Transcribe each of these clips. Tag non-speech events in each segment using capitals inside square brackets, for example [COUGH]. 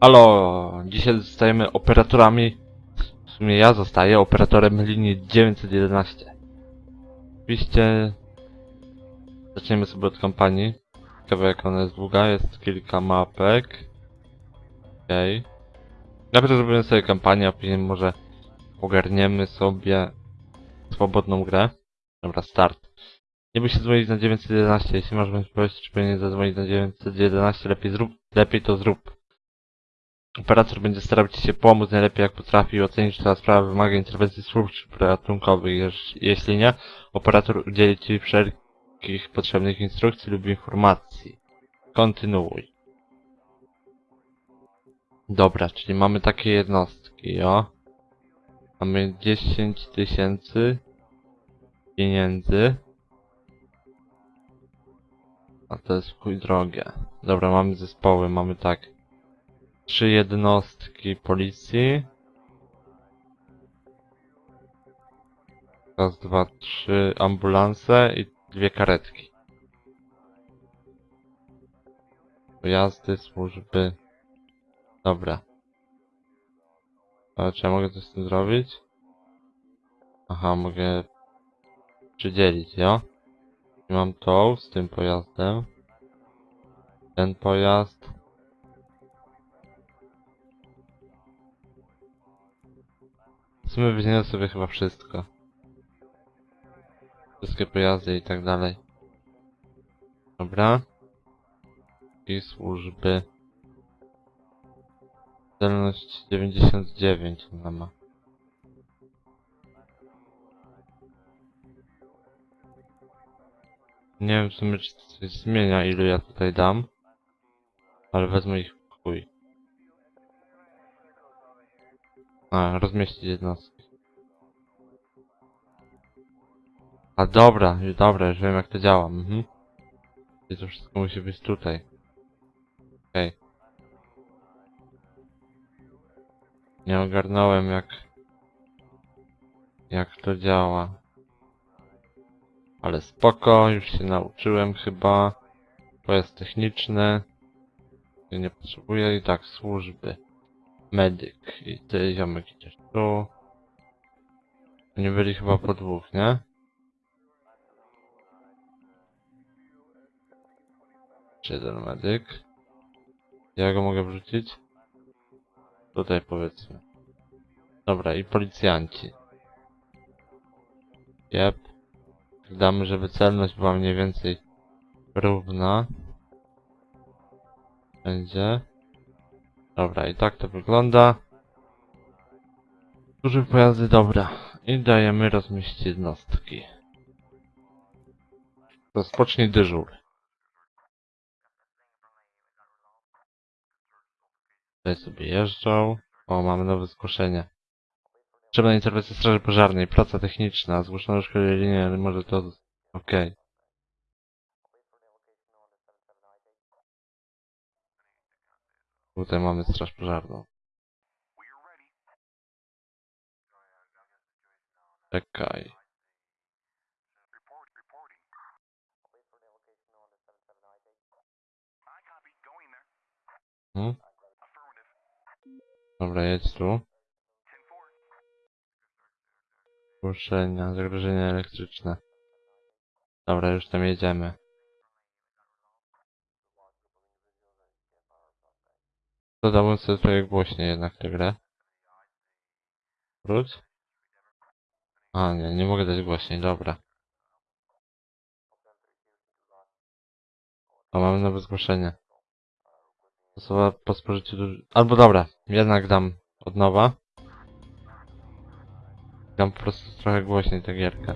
Alo, dzisiaj zostajemy operatorami. W sumie ja zostaję operatorem linii 911. Oczywiście zaczniemy sobie od kampanii. Ciekawe jak ona jest długa, jest kilka mapek. Okej. Najpierw zrobimy sobie kampanię, a później może ogarniemy sobie swobodną grę. Dobra, start. Nie bój się dzwonić na 911, jeśli masz wątpliwości, czy powinien zadzwonić na 911, lepiej zrób, lepiej to zrób. Operator będzie starał Ci się pomóc najlepiej jak potrafi ocenić, czy ta sprawa wymaga interwencji służb ratunkowych. Jeśli nie, operator udzieli Ci wszelkich potrzebnych instrukcji lub informacji. Kontynuuj. Dobra, czyli mamy takie jednostki, jo. Mamy 10 tysięcy pieniędzy. A to jest chuj drogie. Dobra, mamy zespoły, mamy tak. Trzy jednostki policji. Raz, dwa, trzy ambulanse i dwie karetki. Pojazdy, służby. Dobra. Ale czy ja mogę coś z tym zrobić? Aha, mogę przydzielić, ja? Mam tą z tym pojazdem. Ten pojazd. W sumie weźmiemy sobie chyba wszystko. Wszystkie pojazdy i tak dalej. Dobra. I służby. Celność 99 ona ma. Nie wiem w sumie czy to coś zmienia ilu ja tutaj dam. Ale wezmę ich w chuj. A, rozmieścić jednostki. A dobra, już dobra, już wiem jak to działa, mhm. I to wszystko musi być tutaj. Okej. Nie ogarnąłem jak... Jak to działa. Ale spoko, już się nauczyłem chyba. Pojazd techniczny. Ja nie potrzebuję i tak służby. Medyk. I ty ziomek idziesz tu. Nie byli chyba po dwóch, nie? Jeden medyk? Ja go mogę wrzucić? Tutaj powiedzmy. Dobra, i policjanci. Jep. Damy, żeby celność była mniej więcej równa. Będzie. Dobra, i tak to wygląda. Duże pojazdy, dobra. I dajemy rozmieścić jednostki. Rozpocznij dyżur. Tutaj sobie jeżdżą. O, mamy nowe zgłoszenie. Potrzebna interwencja straży pożarnej. Praca techniczna. Zgłoszono linii, ale może to... Okej. Tutaj mamy straż pożarną. Czekaj. Hmm? Dobra, jedź tu. Zgłoszenia, zagrożenia elektryczne. Dobra, już tam jedziemy. Dodałbym sobie trochę głośniej jednak tę grę. Wróć. A nie, nie mogę dać głośniej, dobra. O, mamy nowe zgłoszenie. Osoba po spożyciu duży... Albo dobra, jednak dam od nowa. Dam po prostu trochę głośniej tę gierkę.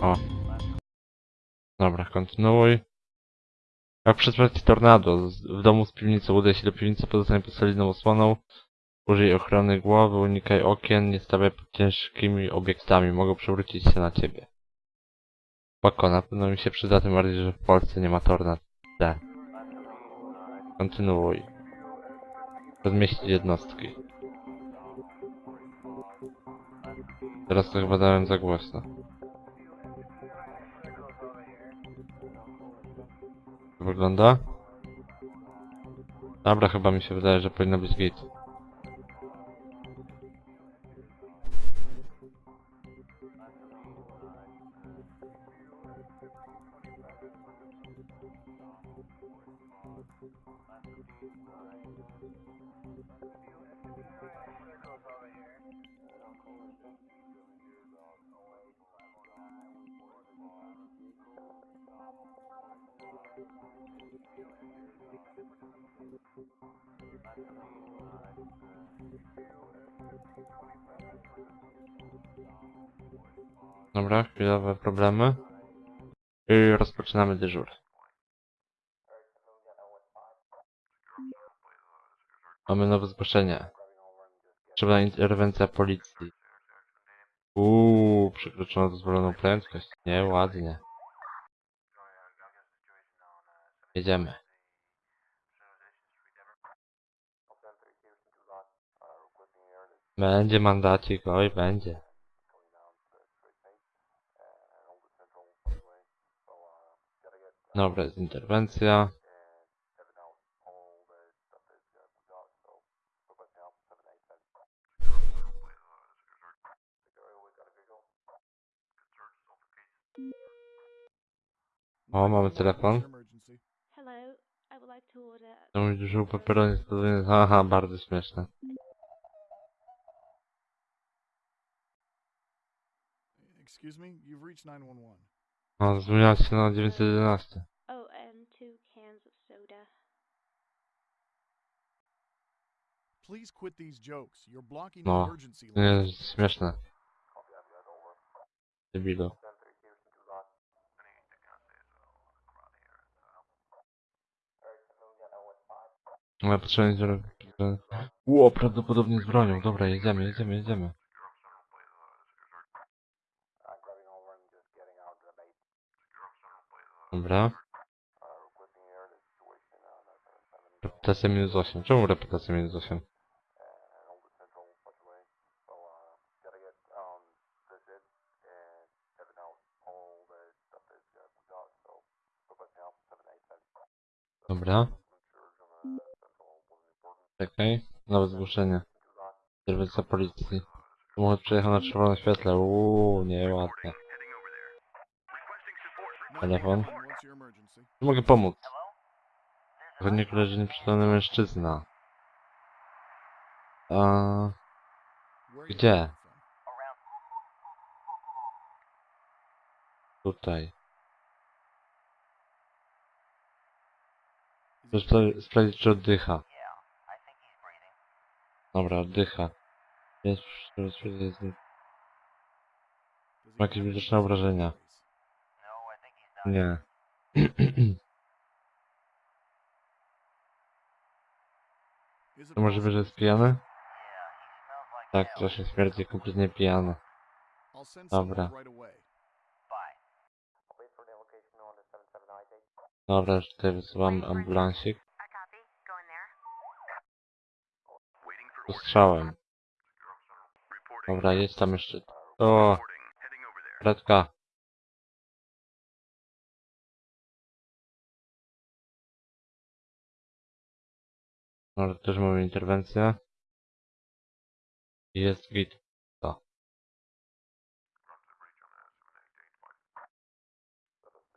O. Dobra, kontynuuj. Jak przetrwać tornado w domu z piwnicą, udaj się do piwnicy, pozostanie pod solidną osłoną. Użyj ochrony głowy, unikaj okien, nie stawiaj pod ciężkimi obiektami, mogą przewrócić się na ciebie. Spoko, na pewno mi się przyda, tym bardziej, że w Polsce nie ma tornad. D. Kontynuuj. Rozmieścić jednostki. Teraz to chyba dałem za głośno. wygląda. Dobra, chyba mi się wydaje, że powinno być git. Dobra, chwilowe problemy. I rozpoczynamy dyżur. Mamy nowe zgłoszenie. Potrzebna interwencja policji. Uuu, przekroczono dozwoloną prędkość. Nieładnie. Jedziemy. Będzie mandacik, oj będzie. Dobra, jest interwencja. O, mamy telefon. To mój dużo peperoni Haha, bardzo śmieszne. Excuse me, you've reached 911. O, zmieniła się na 911. Oh, and two cans of soda. Please quit these jokes. You're blocking No, the emergency To line. nie jest śmieszne. Debilu. Ale potrzebny zrobić. Ło, prawdopodobnie z bronią. Dobra, jedziemy, jedziemy, jedziemy. Dobra. Reputacja minus 8. Czemu reputacja minus 8? Dobra. Czekaj. Nowe zgłoszenie. Interwencja policji. Samochód przejechał na czerwonym świetle. Uuu, nieładnie. Telefon. 911, What's your emergency? Nie mogę pomóc. W chodniku leży nieprzytomny mężczyzna. A Gdzie? tutaj. Chcę sprawdzić, czy oddycha. Dobra, oddycha. Jest, jest, Ma jakieś widoczne obrażenia. Nie. [CLEARS THROAT] To możliwe, że jest pijany? Tak, strasznie śmierdzi, kompletnie pijany. Dobra. Dobra, już tutaj wysyłamy ambulansik. I copy. Going there. Z strzałem. Dobra, jest tam jeszcze. O! Redka. Dobra, też mamy interwencję. Jest git. To.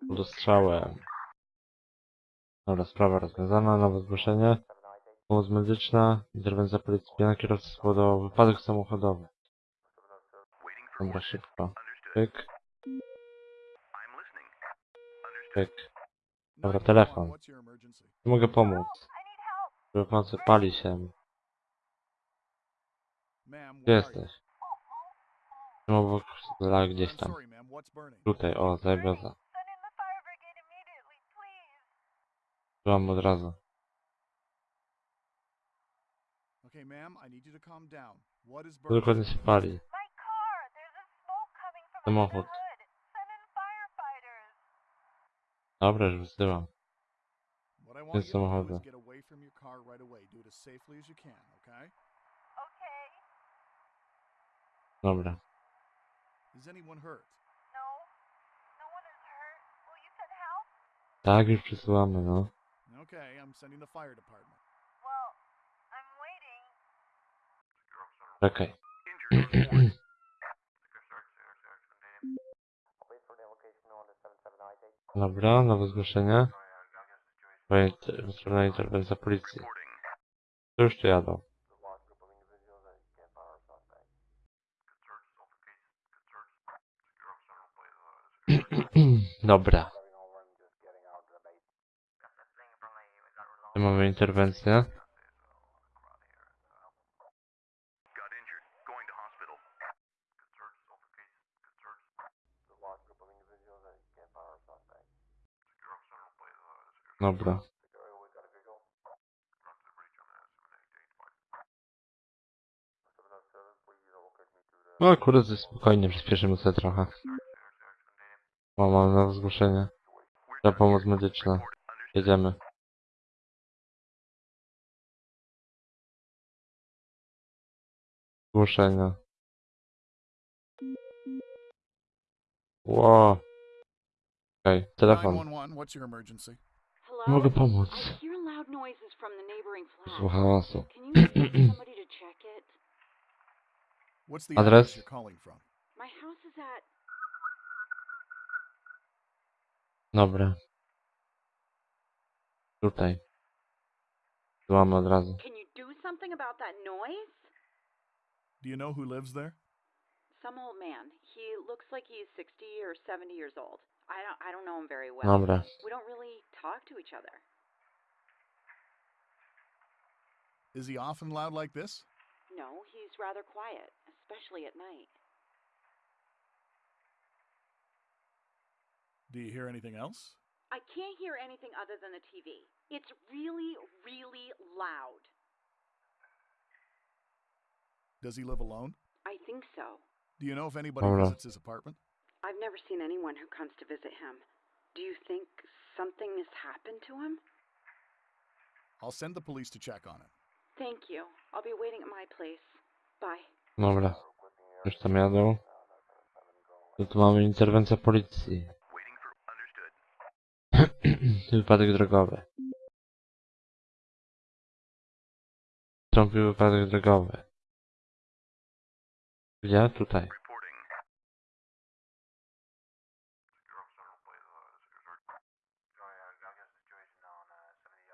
Dostrzałem. Dobra, sprawa rozwiązana, nowe zgłoszenie. Pomoc medyczna, interwencja policji, pijana kierowca spowodował wypadek samochodowy. Dobra, szybko. Pyk, pyk. Dobra, 911, telefon. Mogę pomóc. Żeby pomocy pali się. Gdzie jesteś? Jestem obok la gdzieś tam. Tutaj, o, zajebioza. Byłam od razu. Okay, ma'am, I need you to calm down. What is To burning? dokładnie się pali. My car. There's a smoke coming from Samochód. under the hood. Send in firefighters. Dobra, już wysyłam. What I want you to get away from your car right away. Do it as safely as you can, okay? Okay. No, Dobra. Is anyone hurt? No. No one is hurt. Will you send help? Tak, już przesyłamy, no. Okay, I'm sending the fire department. Well, I'm waiting. [COUGHS] Dobra, nowe zgłoszenie. Wystrzelona interwencja policji. To już tu jadą. [CLEARS THROAT] Dobra. Tu mamy interwencję. Dobra. No akurat spokojnie, przyspieszymy sobie trochę. O, mam nowe zgłoszenie. Za pomoc medyczna. Jedziemy. Zgłoszenia. Ło. Okej, telefon. 911, what's your emergency? Mogę pomóc. Słucha hałasu. Can you send somebody to check it? What's the Address? address you're calling from? My house is at... Dobra. Tutaj. Tu mamy od razu. Can you do something about that noise? Do you know who lives there? Some old man. He looks like he's 60 or 70 years old. I don't, I don't know him very well. Dobra. We don't really talk to each other. Is he often loud like this? No, he's rather quiet, especially at night. Do you hear anything else? I can't hear anything other than the TV. It's really, really loud. Does he live alone? I think so. Do you know if anybody Hold visits his apartment? I've never seen anyone who comes to visit him. Do you think something has happened to him? I'll send the police to check on him. Thank you. I'll be waiting at my place. Bye. Dobra. Już tam jadą. Tu, tu mamy interwencję policji. [CLEARS THROAT] wypadek drogowy. Wstąpił wypadek drogowy. Gdzie? Tutaj.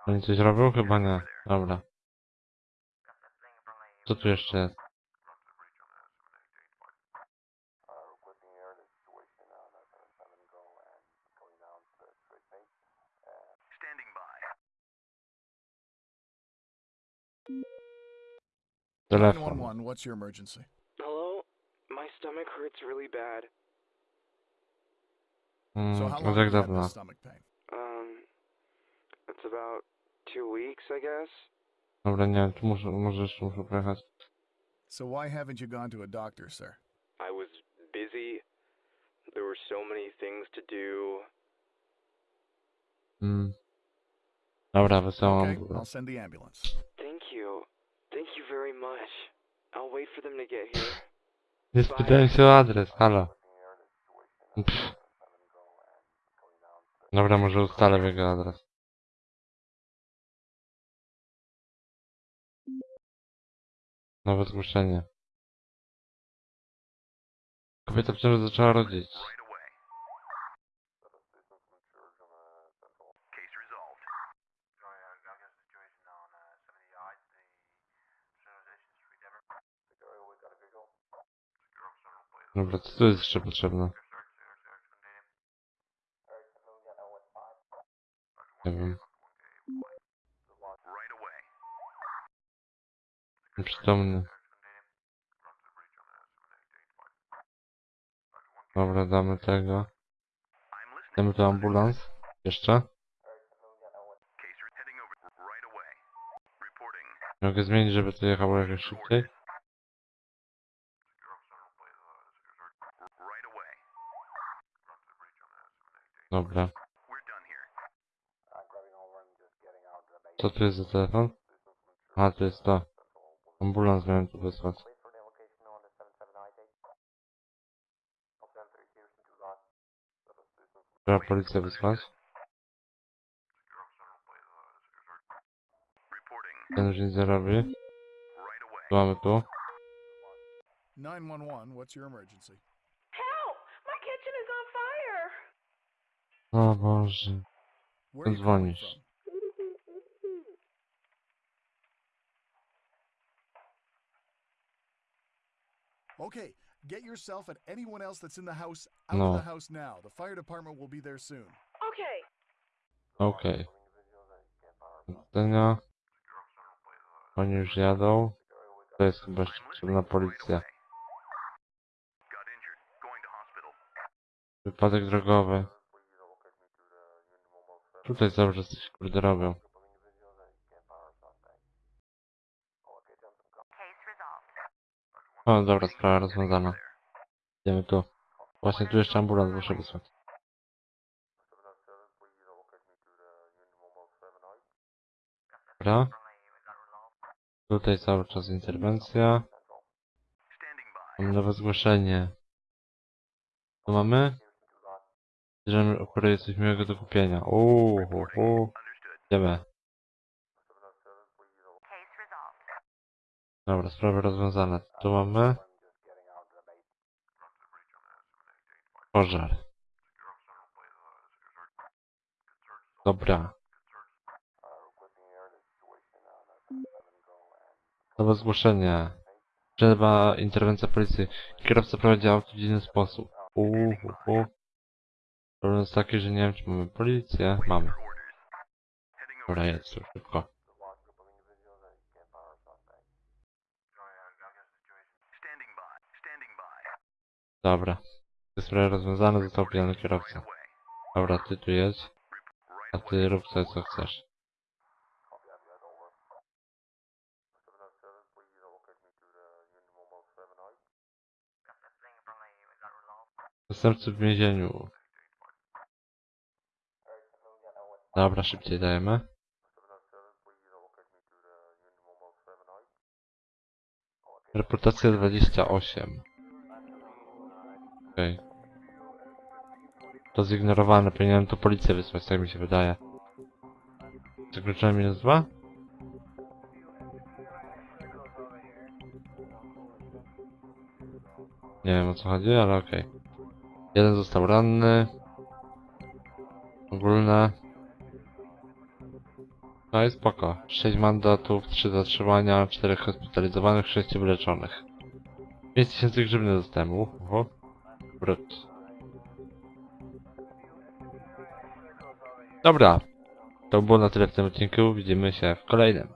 Oni coś robią? Chyba nie. Dobra. Co tu jeszcze jest? Telefon. 911, what's your emergency? Hello? My stomach hurts really bad. So Mm, how long jak have you had stomach pain? Um, it's about two weeks, I guess. Dobra, nie wiem, tu muszę, może jeszcze muszę pojechać. So why haven't you gone to a doctor, sir? I was busy. There were so many things to do. Mm. Dobra, wysyłam Okay. I'll send the ambulance. Thank you. Thank you very much. I'll wait for them to get here. Nie spytałem się o adres, halo. Pff. Dobra, może ustalę jego adres. Nowe zgłoszenie. Kobieta w ciąży zaczęła rodzić. Dobra, co tu jest jeszcze potrzebne? Nie wiem. Nieprzytomny. Dobra, damy tego. Damy tu ambulans. Jeszcze. Mogę zmienić, żeby to jechało jakoś szybciej. Dobra. Co tu jest za telefon? A, to jest to. Ambulans miałem tu wysłać. Trzeba policję wysłać. Ten już nic nie robi. Co mamy tu? 911, what's your emergency? Help! My kitchen is on fire! O Boże. Where are you calling Dzwonisz. Okay, get yourself and anyone else that's in the house out No. of the house now. The fire department will be there soon. Okay. Okej. Do widzenia. Oni już jadą. To jest chyba jeszcze potrzebna policja. Wypadek drogowy. Tutaj cały czas coś kurde robią. O, dobra, sprawa rozwiązana. Idziemy tu. Właśnie tu jeszcze ambulans muszę wysłać. Dobra. Tutaj cały czas interwencja. Mamy nowe zgłoszenie. Co mamy? Bierzemy oferuje coś miłego do kupienia. Uuu. Idziemy. Dobra, sprawy rozwiązane. Tu mamy? Pożar. Dobra. Nowe zgłoszenie. Przerwa interwencja policji. Kierowca prowadzi auto w dziwny sposób. Uuu. Problem jest taki, że nie wiem, czy mamy policję. Mamy. Dobra, jedź tu szybko. Dobra. Te sprawy rozwiązane, został pijany kierowca. Dobra, ty tu jedź. A ty rób sobie co chcesz. Zastępcy w więzieniu. Dobra, szybciej dajemy. Reputacja 28. Okej. To zignorowane, powinienem tu policję wysłać, tak mi się wydaje. Zakroczenie minus 2? Nie wiem o co chodzi, ale okej. Jeden został ranny. Ogólne. No i spoko. 6 mandatów, 3 zatrzymania, 4 hospitalizowanych, 6 wyleczonych. 5000 grzywny dostałem. Uhu. Brut. Dobra. To było na tyle w tym odcinku. Widzimy się w kolejnym.